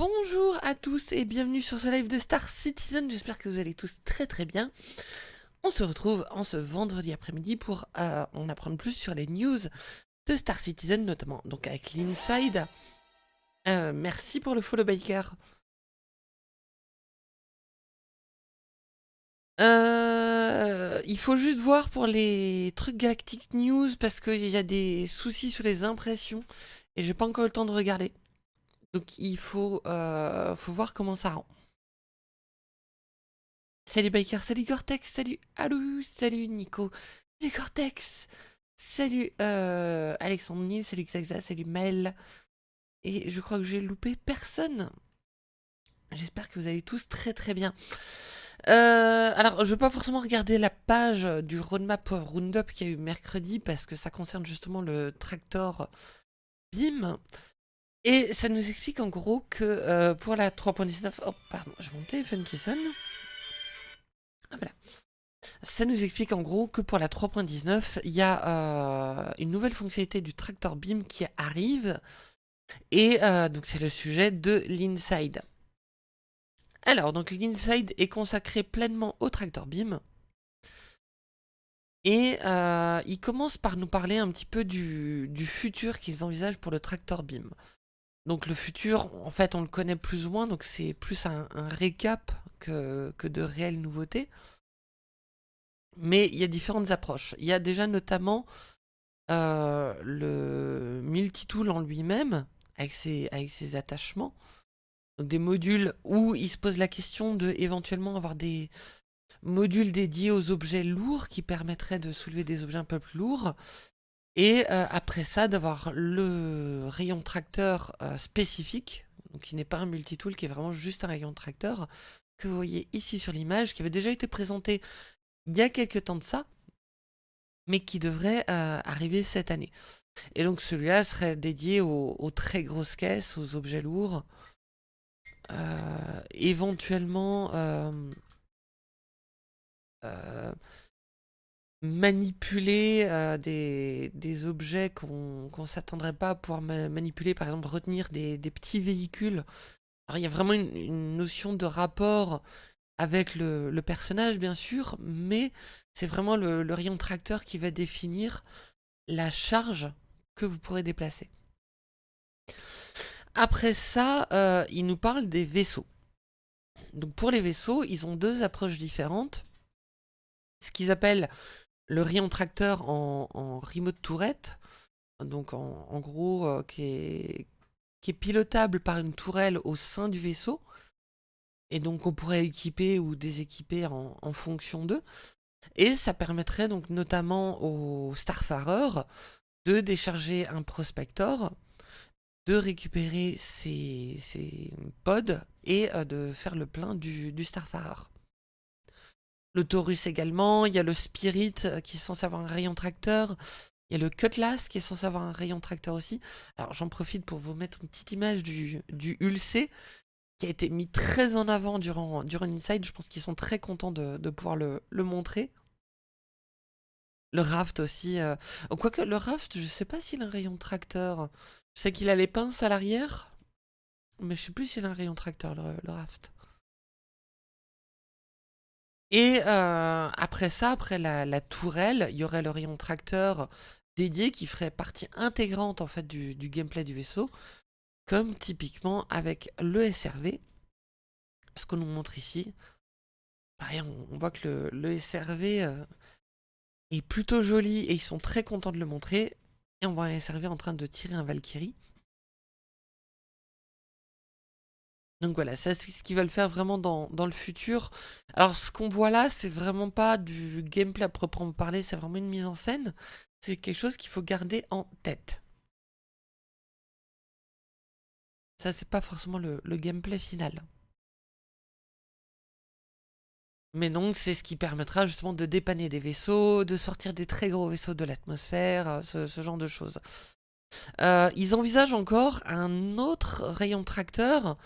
Bonjour à tous et bienvenue sur ce live de Star Citizen, j'espère que vous allez tous très très bien. On se retrouve en ce vendredi après-midi pour euh, en apprendre plus sur les news de Star Citizen, notamment donc avec l'Inside. Euh, merci pour le follow baker. Euh, il faut juste voir pour les trucs Galactic News parce qu'il y a des soucis sur les impressions et j'ai pas encore le temps de regarder. Donc il faut, euh, faut voir comment ça rend. Salut Baker, salut Cortex, salut Alou, salut Nico, salut Cortex, salut euh, Alexandre salut Xaxa, salut Mel. Et je crois que j'ai loupé personne. J'espère que vous allez tous très très bien. Euh, alors, je ne vais pas forcément regarder la page du roadmap Roundup qu'il y a eu mercredi parce que ça concerne justement le tractor BIM. Et ça nous explique en gros que euh, pour la 3.19... Oh, pardon, j'ai mon téléphone qui sonne. Ah, voilà. Ça nous explique en gros que pour la 3.19, il y a euh, une nouvelle fonctionnalité du tractor BIM qui arrive. Et euh, donc c'est le sujet de l'inside. Alors, donc l'inside est consacré pleinement au tractor BIM. Et il commence par nous parler un petit peu du, futur qu'ils envisagent pour le tractor BIM. Donc le futur, en fait, on le connaît plus ou moins, donc c'est plus un, récap que, de réelles nouveautés. Mais il y a différentes approches. Il y a déjà notamment euh, le multitool en lui-même, avec ses, attachements. Donc des modules où il se pose la question de éventuellement avoir des modules dédiés aux objets lourds qui permettraient de soulever des objets un peu plus lourds. Et euh, après ça, d'avoir le rayon tracteur euh, spécifique, donc qui n'est pas un multitool, qui est vraiment juste un rayon tracteur, que vous voyez ici sur l'image, qui avait déjà été présenté il y a quelques temps de ça, mais qui devrait euh, arriver cette année. Et donc celui-là serait dédié aux, aux, très grosses caisses, aux objets lourds, éventuellement manipuler euh, des, objets qu'on ne s'attendrait pas à pouvoir manipuler, par exemple retenir des, petits véhicules. Il y a vraiment une, notion de rapport avec le, personnage bien sûr, mais c'est vraiment le, rayon tracteur qui va définir la charge que vous pourrez déplacer. Après ça, euh, il nous parle des vaisseaux. Donc pour les vaisseaux, ils ont deux approches différentes. Ce qu'ils appellent le rayon tracteur en, remote tourette, donc en, gros euh, qui, est, pilotable par une tourelle au sein du vaisseau, et donc on pourrait équiper ou déséquiper en, fonction d'eux. Et ça permettrait donc notamment aux Starfarer de décharger un prospector, de récupérer ses, pods et euh, de faire le plein du Starfarer le Taurus également, il y a le Spirit euh, qui est censé avoir un rayon tracteur, il y a le Cutlass qui est censé avoir un rayon tracteur aussi. Alors j'en profite pour vous mettre une petite image du, du Ulc qui a été mis très en avant durant, durant. Je pense qu'ils sont très contents de, pouvoir le, montrer. Le Raft aussi. Euh... Quoique le Raft, je sais pas s'il a un rayon tracteur. Je sais qu'il a les pinces à l'arrière, mais je sais plus s'il a un rayon tracteur, le Raft. Et euh, après ça, après la, tourelle, il y aurait le rayon tracteur dédié qui ferait partie intégrante en fait du, gameplay du vaisseau, comme typiquement avec le SRV, ce qu'on nous montre ici. Pareil, on, voit que le, SRV euh, est plutôt joli et ils sont très contents de le montrer. Et on voit un SRV en train de tirer un Valkyrie. Donc voilà, c'est ce qu'ils veulent faire vraiment dans, le futur. Alors ce qu'on voit là, c'est vraiment pas du gameplay à proprement parler, c'est vraiment une mise en scène. C'est quelque chose qu'il faut garder en tête. Ça, c'est pas forcément le, gameplay final. Mais donc, c'est ce qui permettra justement de dépanner des vaisseaux, de sortir des très gros vaisseaux de l'atmosphère, euh, ce, genre de choses. Euh, ils envisagent encore un autre rayon tracteur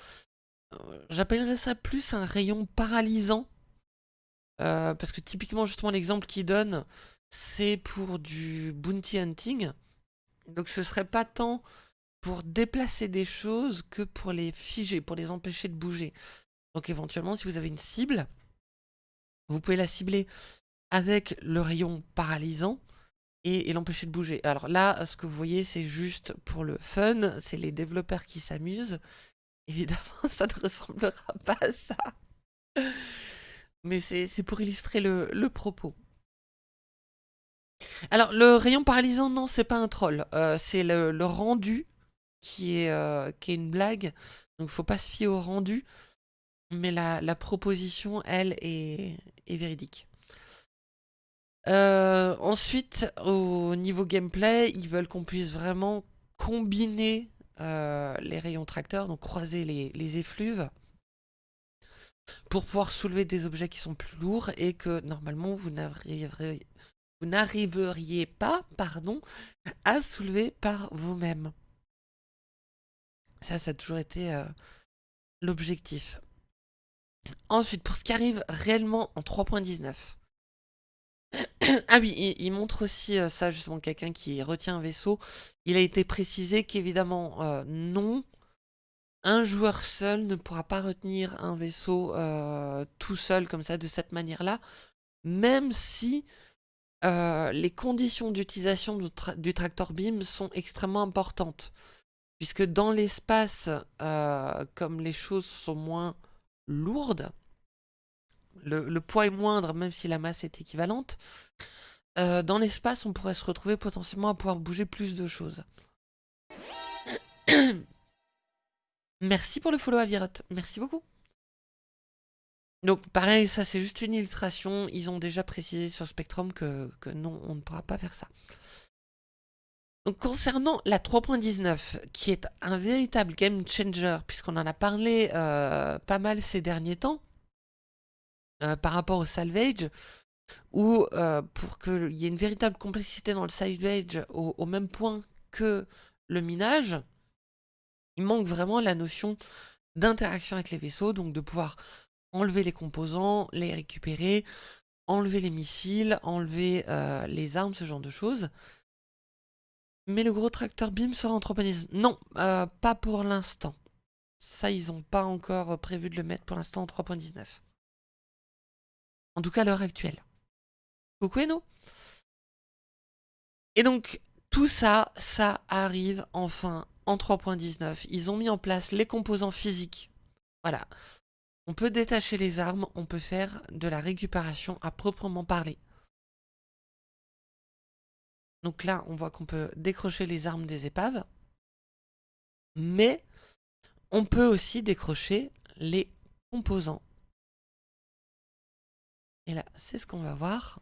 J'appellerais ça plus un rayon paralysant. Euh, parce que typiquement, justement, l'exemple qu'il donne, c'est pour du bounty hunting. Donc ce serait pas tant pour déplacer des choses que pour les figer, pour les empêcher de bouger. Donc éventuellement, si vous avez une cible, vous pouvez la cibler avec le rayon paralysant et, l'empêcher de bouger. Alors là, ce que vous voyez, c'est juste pour le fun, c'est les développeurs qui s'amusent. Évidemment, ça ne ressemblera pas à ça. Mais c'est pour illustrer le, propos. Alors, le rayon paralysant, non, c'est pas un troll. Euh, c'est le, rendu qui est, euh, qui est une blague. Donc, faut pas se fier au rendu. Mais la, proposition, elle, est, véridique. Euh, ensuite, au niveau gameplay, ils veulent qu'on puisse vraiment combiner les rayons tracteurs, donc croiser les, les effluves pour pouvoir soulever des objets qui sont plus lourds et que normalement vous n'arriveriez pas pardon, à soulever par vous-même. Ça, ça a toujours été euh, l'objectif. Ensuite, pour ce qui arrive réellement en 3.19. ah oui, il, montre aussi euh, ça, justement, quelqu'un qui retient un vaisseau. Il a été précisé qu'évidemment, euh, non, un joueur seul ne pourra pas retenir un vaisseau euh, tout seul comme ça, de cette manière-là, même si les conditions d'utilisation du, tractor beam sont extrêmement importantes. Puisque dans l'espace, comme les choses sont moins lourdes, le, poids est moindre même si la masse est équivalente, dans l'espace on pourrait se retrouver potentiellement à pouvoir bouger plus de choses. Merci pour le follow Aviroth. Merci beaucoup. Donc pareil, ça c'est juste une illustration. Ils ont déjà précisé sur Spectrum que, non, on ne pourra pas faire ça. Concernant la 3.19, qui est un véritable game changer, puisqu'on en a parlé euh, pas mal ces derniers temps, euh, par rapport au salvage, ou euh, pour qu'il y ait une véritable complexité dans le salvage au même point que le minage, il manque vraiment la notion d'interaction avec les vaisseaux, donc de pouvoir enlever les composants, les récupérer, enlever les missiles, enlever euh, les armes, ce genre de choses. Mais le gros tracteur BIM sera en 3.19. Non, euh, pas pour l'instant. Ça, ils n'ont pas encore prévu de le mettre pour l'instant en 3.19. En tout cas, l'heure actuelle. Coucou Eno Et donc, tout ça, ça arrive enfin en 3.19. Ils ont mis en place les composants physiques. Voilà. On peut détacher les armes, on peut faire de la récupération à proprement parler. Donc là, on voit qu'on peut décrocher les armes des épaves. Mais on peut aussi décrocher les composants. Et là, c'est ce qu'on va voir.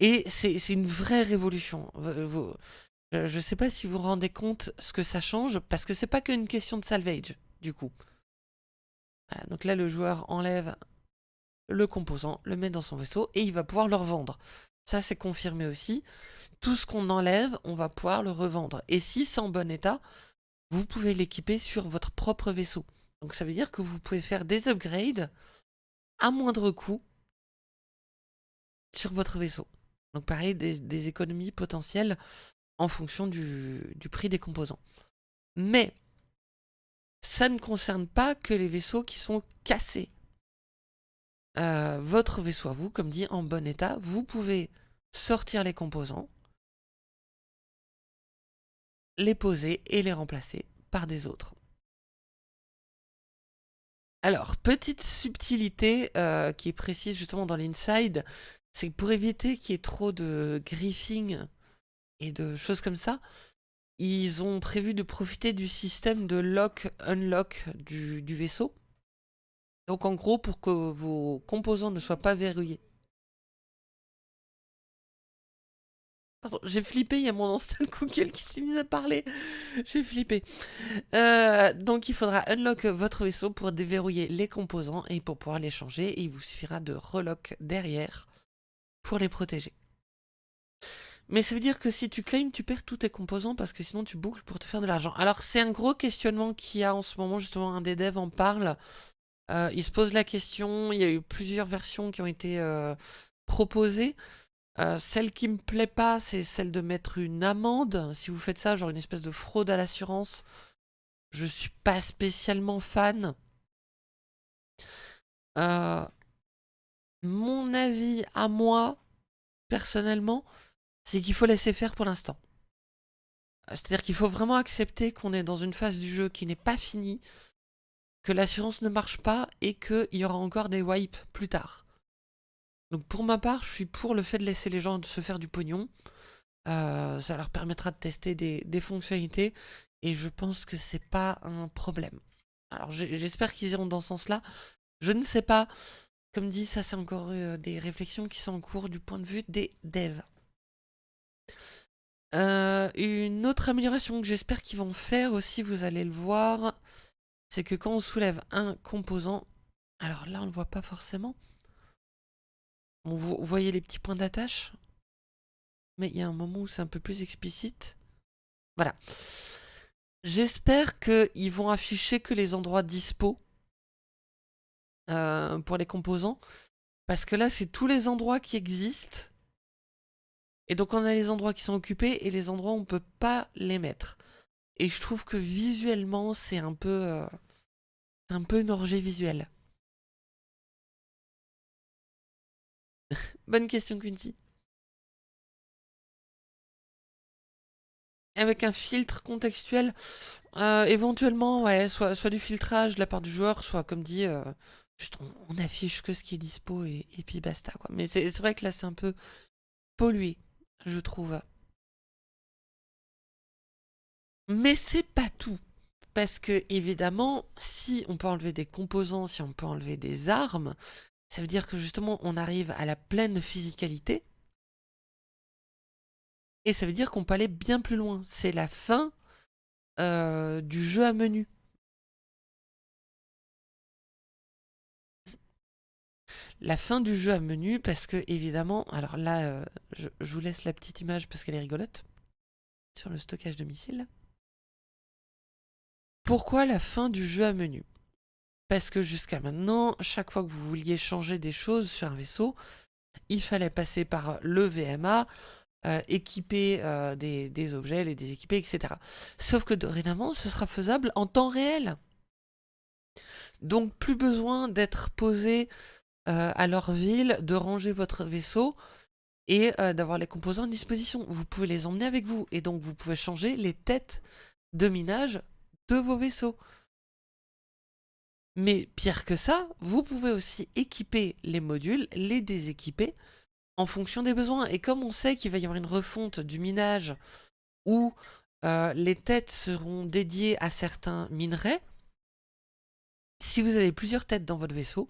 Et c'est une vraie révolution. Je ne sais pas si vous vous rendez compte ce que ça change, parce que c'est pas qu'une question de salvage, du coup. donc là, le joueur enlève le composant, le met dans son vaisseau, et il va pouvoir le revendre. Ça, c'est confirmé aussi. Tout ce qu'on enlève, on va pouvoir le revendre. Et si c'est en bon état, vous pouvez l'équiper sur votre propre vaisseau. Donc ça veut dire que vous pouvez faire des upgrades à moindre coût sur votre vaisseau. Donc pareil, des économies potentielles en fonction du, prix des composants. Mais ça ne concerne pas que les vaisseaux qui sont cassés. Euh, votre vaisseau à vous, comme dit, en bon état, vous pouvez sortir les composants, les poser et les remplacer par des autres. Alors, petite subtilité euh, qui est précise justement dans l'inside, c'est que pour éviter qu'il y ait trop de griffing et de choses comme ça, ils ont prévu de profiter du système de lock-unlock du, vaisseau. Donc en gros, pour que vos composants ne soient pas verrouillés. j'ai flippé, il y a mon ancien Google qui s'est mis à parler. J'ai flippé. Euh, donc il faudra unlock votre vaisseau pour déverrouiller les composants et pour pouvoir les changer. Il vous suffira de relock derrière pour les protéger. Mais ça veut dire que si tu claims, tu perds tous tes composants parce que sinon tu boucles pour te faire de l'argent. Alors c'est un gros questionnement qu'il y a en ce moment, justement un des devs en parle. Euh, il se pose la question, il y a eu plusieurs versions qui ont été euh, proposées. Euh, celle qui me plaît pas, c'est celle de mettre une amende. Si vous faites ça, genre une espèce de fraude à l'assurance, je suis pas spécialement fan. Euh, à moi, personnellement, c'est qu'il faut laisser faire pour l'instant. C'est-à-dire qu'il faut vraiment accepter qu'on est dans une phase du jeu qui n'est pas finie, que l'assurance ne marche pas et qu'il y aura encore des wipes plus tard. Donc pour ma part, je suis pour le fait de laisser les gens se faire du pognon. Euh, ça leur permettra de tester des, fonctionnalités et je pense que c'est pas un problème. Alors j'espère qu'ils iront dans ce sens-là. Je ne sais pas. Comme dit, ça c'est encore euh, des réflexions qui sont en cours du point de vue des devs. Euh, une autre amélioration que j'espère qu'ils vont faire aussi, vous allez le voir, c'est que quand on soulève un composant, alors là on ne le voit pas forcément, vous voyez les petits points d'attache Mais il y a un moment où c'est un peu plus explicite. Voilà. J'espère qu'ils vont afficher que les endroits dispo euh, pour les composants. Parce que là, c'est tous les endroits qui existent. Et donc, on a les endroits qui sont occupés et les endroits où on ne peut pas les mettre. Et je trouve que visuellement, c'est un peu... Euh, un peu une orgie visuelle. Bonne question, Quincy. Avec un filtre contextuel, euh, éventuellement, ouais, soit, soit du filtrage de la part du joueur, soit comme dit, euh, on, affiche que ce qui est dispo et, puis basta. Quoi. Mais c'est vrai que là, c'est un peu pollué, je trouve. Mais c'est pas tout. Parce que, évidemment, si on peut enlever des composants, si on peut enlever des armes, ça veut dire que justement, on arrive à la pleine physicalité. Et ça veut dire qu'on peut aller bien plus loin. C'est la fin euh, du jeu à menu. La fin du jeu à menu, parce que évidemment, alors là, euh, je, vous laisse la petite image parce qu'elle est rigolote, sur le stockage de missiles. Pourquoi la fin du jeu à menu? Parce que jusqu'à maintenant, chaque fois que vous vouliez changer des choses sur un vaisseau, il fallait passer par le VMA, euh, équiper euh, des, objets, les déséquiper, etc. Sauf que dorénavant, ce sera faisable en temps réel. Donc plus besoin d'être posé euh, à leur ville, de ranger votre vaisseau et d'avoir les composants à disposition. Vous pouvez les emmener avec vous et donc vous pouvez changer les têtes de minage de vos vaisseaux. Mais pire que ça, vous pouvez aussi équiper les modules, les déséquiper en fonction des besoins. Et comme on sait qu'il va y avoir une refonte du minage où euh, les têtes seront dédiées à certains minerais, si vous avez plusieurs têtes dans votre vaisseau,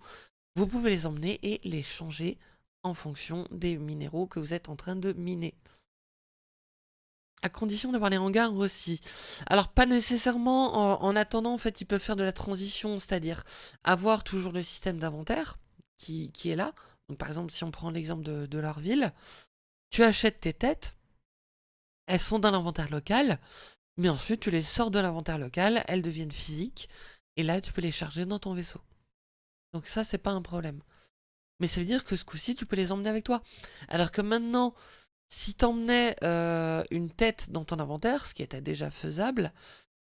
vous pouvez les emmener et les changer en fonction des minéraux que vous êtes en train de miner à condition d'avoir les hangars aussi. Alors pas nécessairement en, attendant, en fait, ils peuvent faire de la transition, c'est-à-dire avoir toujours le système d'inventaire qui, est là. Donc par exemple, si on prend l'exemple de, leur ville, tu achètes tes têtes, elles sont dans l'inventaire local, mais ensuite tu les sors de l'inventaire local, elles deviennent physiques, et là tu peux les charger dans ton vaisseau. Donc ça, c'est pas un problème. Mais ça veut dire que ce coup-ci, tu peux les emmener avec toi. Alors que maintenant, si t'emmenais euh, une tête dans ton inventaire, ce qui était déjà faisable,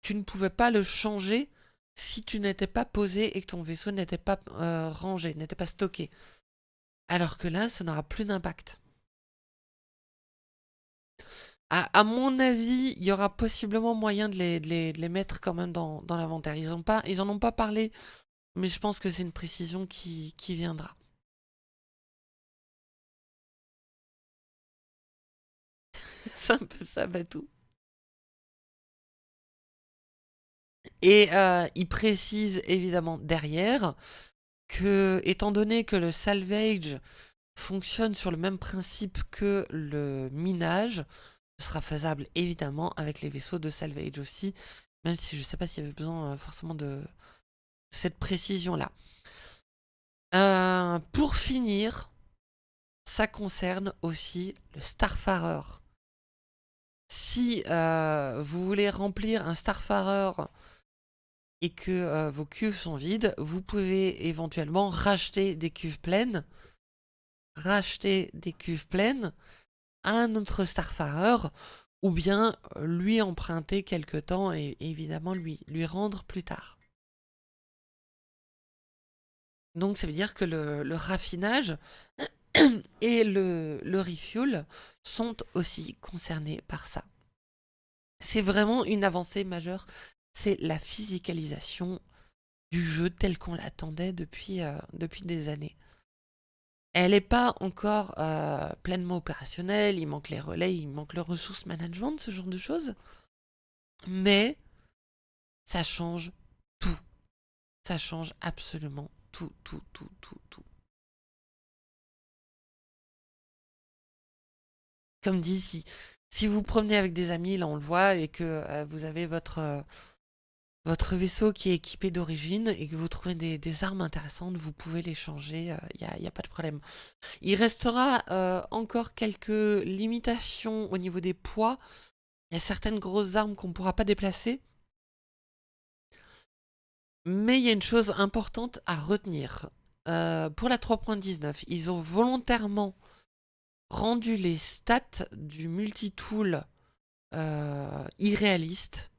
tu ne pouvais pas le changer si tu n'étais pas posé et que ton vaisseau n'était pas euh, rangé, n'était pas stocké. Alors que là, ça n'aura plus d'impact. À, mon avis, il y aura possiblement moyen de les, mettre quand même dans, l'inventaire. Ils, n'en ont pas parlé, mais je pense que c'est une précision qui viendra. c'est un peu ça, Batou. Et euh, il précise évidemment derrière que, étant donné que le salvage fonctionne sur le même principe que le minage, ce sera faisable évidemment avec les vaisseaux de salvage aussi, même si je ne sais pas s'il y avait besoin euh, forcément de cette précision-là. Euh, pour finir, ça concerne aussi le Starfarer. Si euh, vous voulez remplir un Starfarer et que euh, vos cuves sont vides, vous pouvez éventuellement racheter des cuves pleines racheter des cuves pleines à un autre Starfarer, ou bien lui emprunter quelque temps et évidemment lui, lui rendre plus tard. Donc ça veut dire que le, raffinage et le, refuel sont aussi concernés par ça. C'est vraiment une avancée majeure, c'est la physicalisation du jeu tel qu'on l'attendait depuis, euh, depuis des années. Elle n'est pas encore euh, pleinement opérationnelle, il manque les relais, il manque le ressource management, ce genre de choses. Mais ça change tout. Ça change absolument tout, tout, tout, tout, tout. Comme dit, si, si vous promenez avec des amis, là on le voit, et que euh, vous avez votre, votre vaisseau qui est équipé d'origine et que vous trouvez des, armes intéressantes, vous pouvez les changer, il euh, n'y a, pas de problème. Il restera euh, encore quelques limitations au niveau des poids. Il y a certaines grosses armes qu'on ne pourra pas déplacer. Mais il y a une chose importante à retenir. Euh, pour la 3.19, ils ont volontairement rendu les stats du multitool irréalistes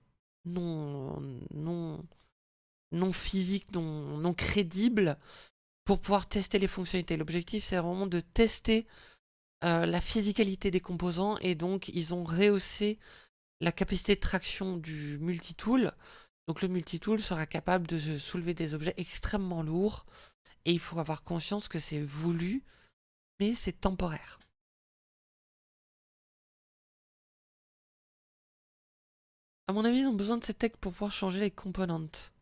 non, non, non physique, non, non crédible pour pouvoir tester les fonctionnalités. L'objectif, c'est vraiment de tester euh, la physicalité des composants et donc ils ont rehaussé la capacité de traction du multitool. Donc le multitool sera capable de soulever des objets extrêmement lourds et il faut avoir conscience que c'est voulu, mais c'est temporaire. À mon avis, ils ont besoin de ces tech pour pouvoir changer les composantes.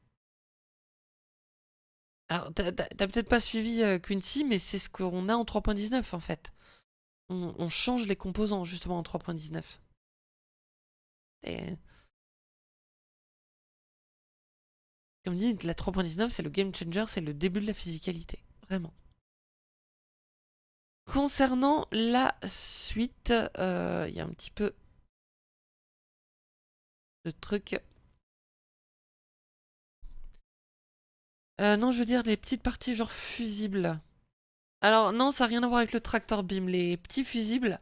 Alors, t'as peut-être pas suivi euh, Quincy, mais c'est ce qu'on a en 3.19 en fait. On, change les composants justement en 3.19. Dit, la 3.19, c'est le game changer, c'est le début de la physicalité. Vraiment. Concernant la suite, euh, il y a un petit peu le truc. Euh, non, je veux dire les petites parties genre fusibles. Alors non, ça n'a rien à voir avec le tractor beam. Les petits fusibles,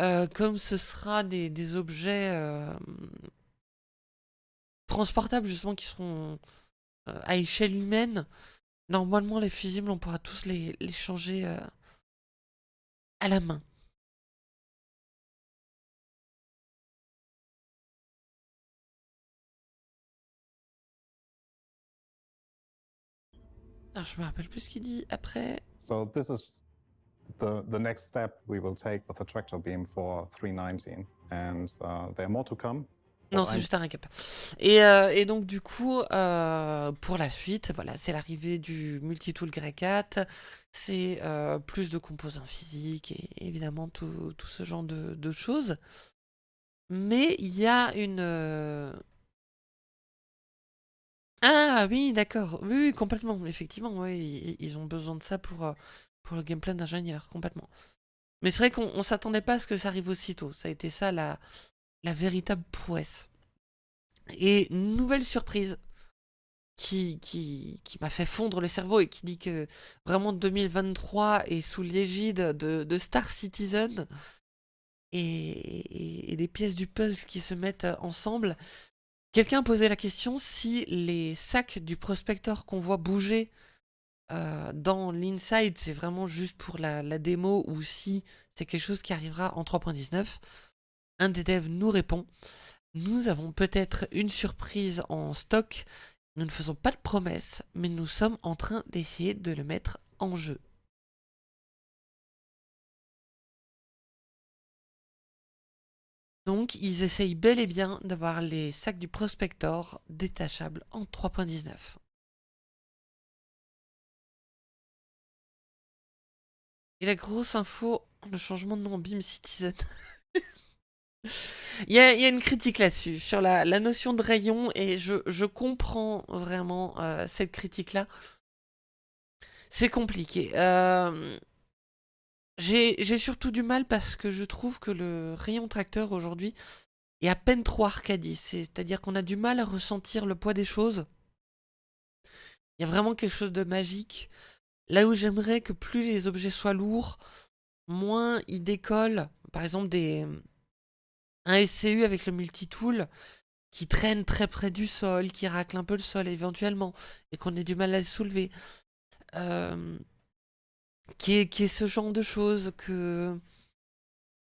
euh, comme ce sera des, objets euh, transportables justement qui seront à échelle humaine, normalement les fusibles on pourra tous les changer à la main. Alors, je me rappelle plus ce qu'il dit après. So this is the the next step we will take with the tractor beam for 319 and uh, there are more to come. Non, c'est juste un récap. Et, euh, et, donc, du coup, euh, pour la suite, voilà, c'est l'arrivée du multitool Grey 4, c'est euh, plus de composants physiques et évidemment tout, tout ce genre de, de choses. Mais il y a une, ah oui, d'accord. Oui, complètement. Effectivement, oui, ils, ont besoin de ça pour, pour le gameplay d'ingénieur, complètement. Mais c'est vrai qu'on s'attendait pas à ce que ça arrive aussitôt. Ça a été ça la, la véritable prouesse. Et nouvelle surprise qui, qui, qui m'a fait fondre le cerveau et qui dit que vraiment 2023 est sous l'égide de, Star Citizen et, des pièces du puzzle qui se mettent ensemble. Quelqu'un posait la question si les sacs du prospector qu'on voit bouger euh, dans l'inside, c'est vraiment juste pour la, démo ou si c'est quelque chose qui arrivera en 3.19. Un des devs nous répond Nous avons peut-être une surprise en stock. Nous ne faisons pas de promesses, mais nous sommes en train d'essayer de le mettre en jeu. Donc, ils essayent bel et bien d'avoir les sacs du Prospector détachables en 3.19. Et la grosse info, le changement de nom en Beam Citizen. il, y a, une critique là-dessus, sur la, notion de rayon, et je, comprends vraiment euh, cette critique-là. C'est compliqué. Euh, j'ai surtout du mal parce que je trouve que le rayon tracteur aujourd'hui est à peine trop arcadie. C'est-à-dire qu'on a du mal à ressentir le poids des choses. Il y a vraiment quelque chose de magique Là où j'aimerais que plus les objets soient lourds, moins ils décollent. Par exemple, des, un SCU avec le multitool qui traîne très près du sol, qui racle un peu le sol éventuellement, et qu'on ait du mal à le soulever. Euh, qui, est, ce genre de choses, que,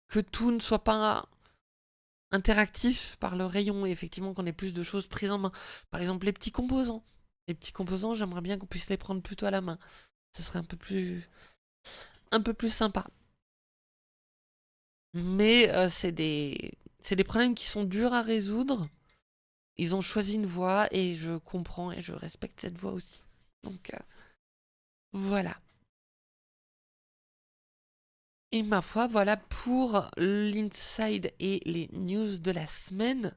que tout ne soit pas interactif par le rayon, et effectivement qu'on ait plus de choses prises en main. Par exemple, les petits composants. Les petits composants, j'aimerais bien qu'on puisse les prendre plutôt à la main. Ce serait un peu plus, un peu plus sympa. Mais euh, c'est des, des problèmes qui sont durs à résoudre. Ils ont choisi une voie et je comprends et je respecte cette voie aussi. Donc euh, voilà. Et ma foi, voilà pour l'inside et les news de la semaine.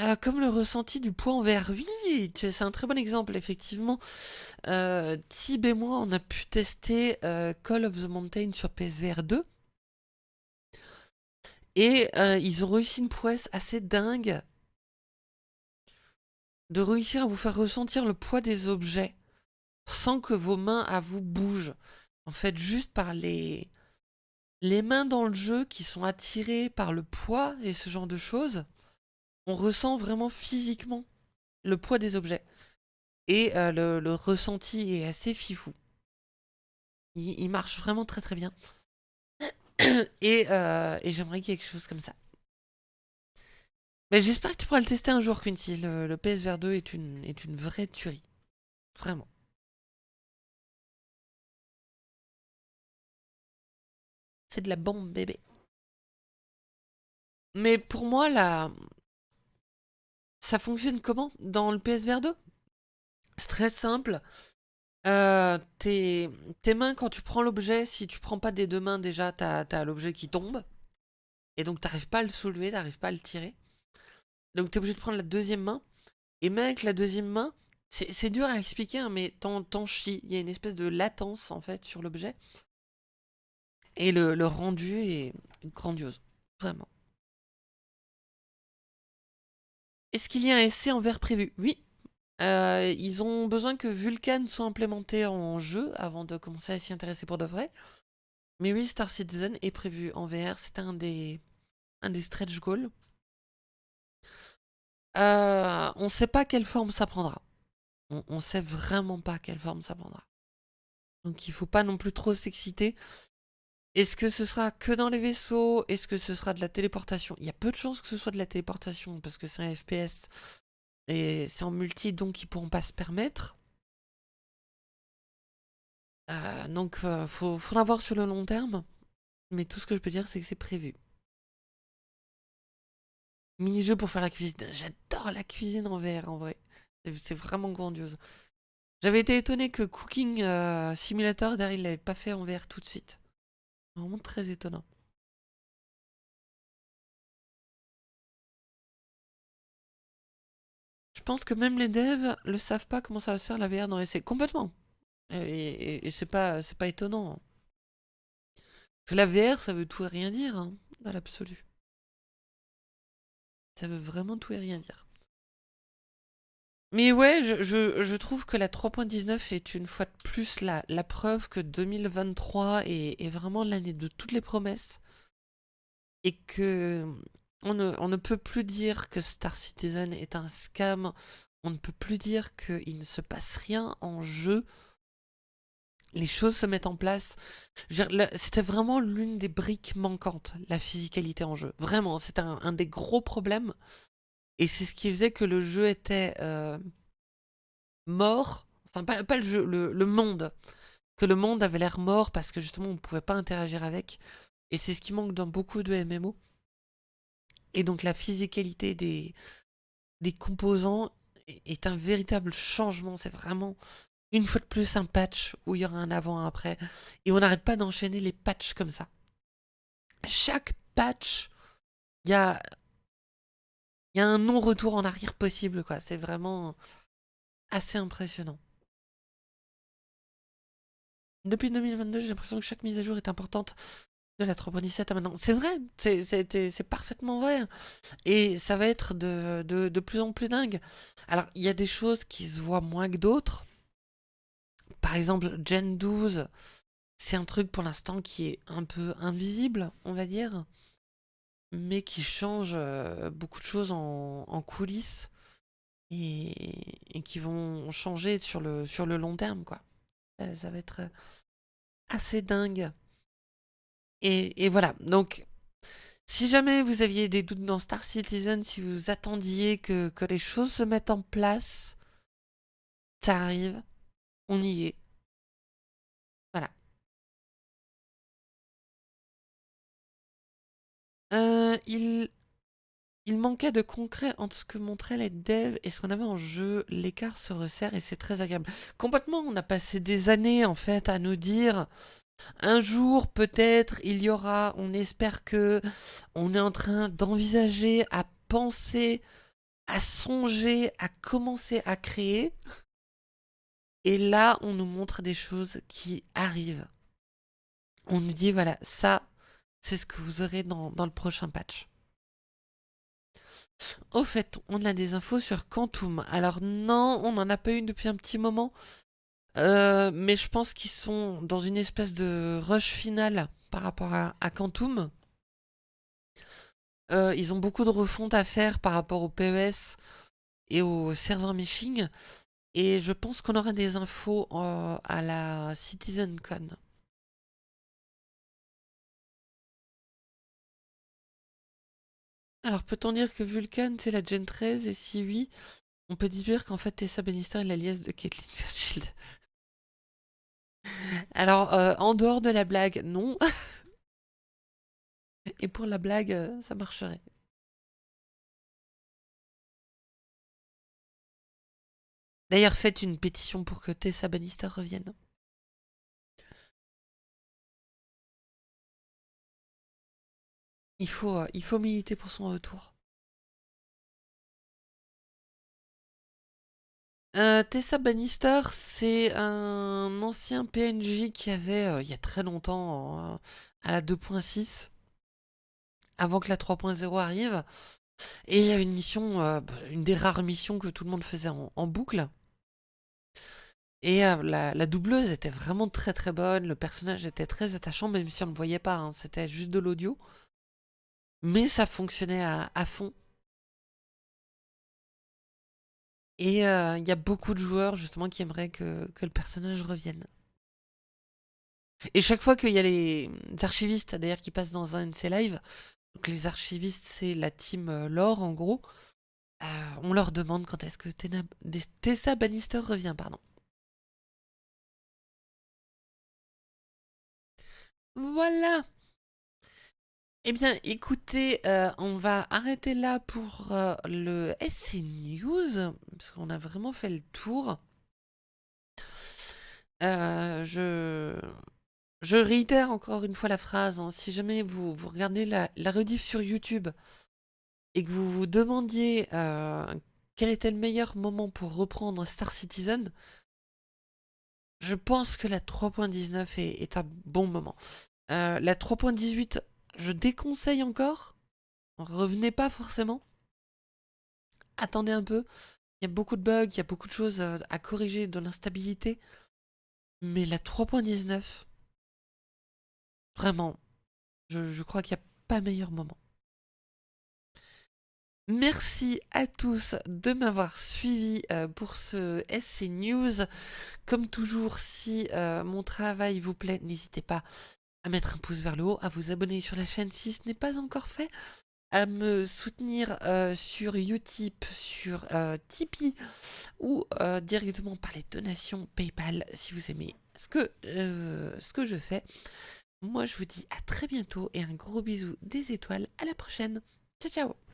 Euh, comme le ressenti du poids en verre, oui, c'est un très bon exemple, effectivement. Euh, Tib et moi, on a pu tester Call of the Mountain sur PSVR 2. Et euh, ils ont réussi une prouesse assez dingue de réussir à vous faire ressentir le poids des objets sans que vos mains à vous bougent. En fait, juste par les, les mains dans le jeu qui sont attirées par le poids et ce genre de choses on ressent vraiment physiquement le poids des objets. Et euh, le, ressenti est assez fifou. Il, marche vraiment très très bien. Euh, et, j'aimerais quelque chose comme ça. Mais j'espère que tu pourras le tester un jour, Quincy. Le, le PSVR 2 est une, est une vraie tuerie. Vraiment. C'est de la bombe, bébé. Mais pour moi, la, ça fonctionne comment dans le PSVR 2 C'est très simple. Euh, tes, mains, quand tu prends l'objet, si tu prends pas des deux mains, déjà, tu as, l'objet qui tombe. Et donc, tu pas à le soulever, tu pas à le tirer. Donc, tu es obligé de prendre la deuxième main. Et même avec la deuxième main, c'est dur à expliquer, hein, mais t'en chies. Il y a une espèce de latence, en fait, sur l'objet. Et le, le rendu est grandiose. Vraiment. Est-ce qu'il y a un essai en verre prévu? Oui. Euh, ils ont besoin que Vulcan soit implémenté en jeu avant de commencer à s'y intéresser pour de vrai. Mais oui, Star Citizen est prévu en VR. C'est un des, un des stretch goals. Euh, on ne sait pas quelle forme ça prendra. On, ne sait vraiment pas quelle forme ça prendra. Donc il faut pas non plus trop s'exciter. Est-ce que ce sera que dans les vaisseaux? Est-ce que ce sera de la téléportation? Il y a peu de chances que ce soit de la téléportation parce que c'est un FPS et c'est en multi donc ils pourront pas se permettre. Euh, donc il euh, faut, faudra voir sur le long terme. Mais tout ce que je peux dire c'est que c'est prévu. Mini-jeu pour faire la cuisine. J'adore la cuisine en VR en vrai. C'est vraiment grandiose. J'avais été étonné que Cooking euh, Simulator, derrière, il l'avait pas fait en VR tout de suite. Vraiment très étonnant. Pense que même les devs le savent pas comment ça va se faire la VR dans l'essai. Complètement. Et, c'est pas, pas étonnant. Que la VR, ça veut tout et rien dire, hein, dans l'absolu. Ça veut vraiment tout et rien dire. Mais ouais, je, trouve que la 3.19 est une fois de plus la, la preuve que 2023 est, vraiment l'année de toutes les promesses. Et que on ne, peut plus dire que Star Citizen est un scam. On ne peut plus dire qu'il ne se passe rien en jeu. Les choses se mettent en place. C'était vraiment l'une des briques manquantes, la physicalité en jeu. Vraiment, c'était un des gros problèmes. Et c'est ce qui faisait que le jeu était euh, mort. Enfin, pas, le jeu, le, monde. Que le monde avait l'air mort parce que justement on ne pouvait pas interagir avec. Et c'est ce qui manque dans beaucoup de MMO. Et donc la physicalité des, des composants est un véritable changement. C'est vraiment une fois de plus un patch où il y aura un avant, un après. Et on n'arrête pas d'enchaîner les patchs comme ça. Chaque patch, il y a y a un non-retour en arrière possible, quoi. C'est vraiment assez impressionnant. Depuis 2022, j'ai l'impression que chaque mise à jour est importante de la 3.17 à maintenant. C'est vrai, c'est parfaitement vrai. Et ça va être de, de, plus en plus dingue. Alors, il y a des choses qui se voient moins que d'autres. par exemple, Gen 12, c'est un truc pour l'instant qui est un peu invisible, on va dire, mais qui change euh, beaucoup de choses en, coulisses et, qui vont changer sur le, sur le long terme, quoi. Ça, va être assez dingue. Et, voilà, donc si jamais vous aviez des doutes dans Star Citizen, si vous attendiez que, que les choses se mettent en place, ça arrive, on y est. Voilà. Euh, il... il manquait de concret entre ce que montraient les devs et ce qu'on avait en jeu. L'écart se resserre et c'est très agréable. Complètement, on a passé des années en fait à nous dire un jour peut-être il y aura, on espère que on est en train d'envisager, à penser, à songer, à commencer à créer. Et là, on nous montre des choses qui arrivent. On nous dit, voilà, ça, c'est ce que vous aurez dans, le prochain patch. Au fait, on a des infos sur Quantum. Alors non, on n'en a pas eu depuis un petit moment. Euh, mais je pense qu'ils sont dans une espèce de rush final par rapport à, Quantum. Euh, ils ont beaucoup de refonte à faire par rapport au PES et au serveur meshing. Et je pense qu'on aura des infos euh, à la CitizenCon. Alors, peut-on dire que Vulcan, c'est la Gen 13 Et si oui, on peut dire qu'en fait, Tessa Bannister est l'alias de Caitlyn Fairchild. Alors, euh, en dehors de la blague, non. Et pour la blague, euh, ça marcherait. D'ailleurs, faites une pétition pour que Tessa Bannister revienne. Il faut, euh, il faut militer pour son retour. Euh, Tessa Bannister, c'est un ancien PNJ qui avait, euh, il y a très longtemps, à la 2.6, avant que la 3.0 arrive. Et il y a une mission, une des rares missions que tout le monde faisait en boucle. Et la, doubleuse était vraiment très très bonne, le personnage était très attachant, même si on ne le voyait pas, hein, c'était juste de l'audio. Mais ça fonctionnait à, fond. Et il y a beaucoup de joueurs justement qui aimeraient que, le personnage revienne. Et chaque fois qu'il y a les archivistes d'ailleurs qui passent dans un NC Live, donc les archivistes c'est la team lore en gros, on leur demande quand est-ce que Tessa Bannister revient, pardon. Voilà. Eh bien, écoutez, euh, on va arrêter là pour euh, le SC News, parce qu'on a vraiment fait le tour. Euh, je... réitère encore une fois la phrase, hein. si jamais vous, vous regardez la, la, rediff sur YouTube et que vous vous demandiez quel était le meilleur moment pour reprendre Star Citizen, je pense que la 3.19 est, un bon moment. La 3.18, je déconseille encore. Revenez pas forcément. Attendez un peu. Il y a beaucoup de bugs, il y a beaucoup de choses euh, à corriger, de l'instabilité. Mais la 3.19, vraiment, je, crois qu'il n'y a pas meilleur moment. Merci à tous de m'avoir suivi euh, pour ce SC News. Comme toujours, si euh, mon travail vous plaît, n'hésitez pas à mettre un pouce vers le haut, à vous abonner sur la chaîne si ce n'est pas encore fait, à me soutenir euh, sur Utip, sur Tipeee ou directement par les donations PayPal si vous aimez ce que, ce que je fais. Moi, je vous dis à très bientôt et un gros bisou des étoiles. À la prochaine. Ciao, ciao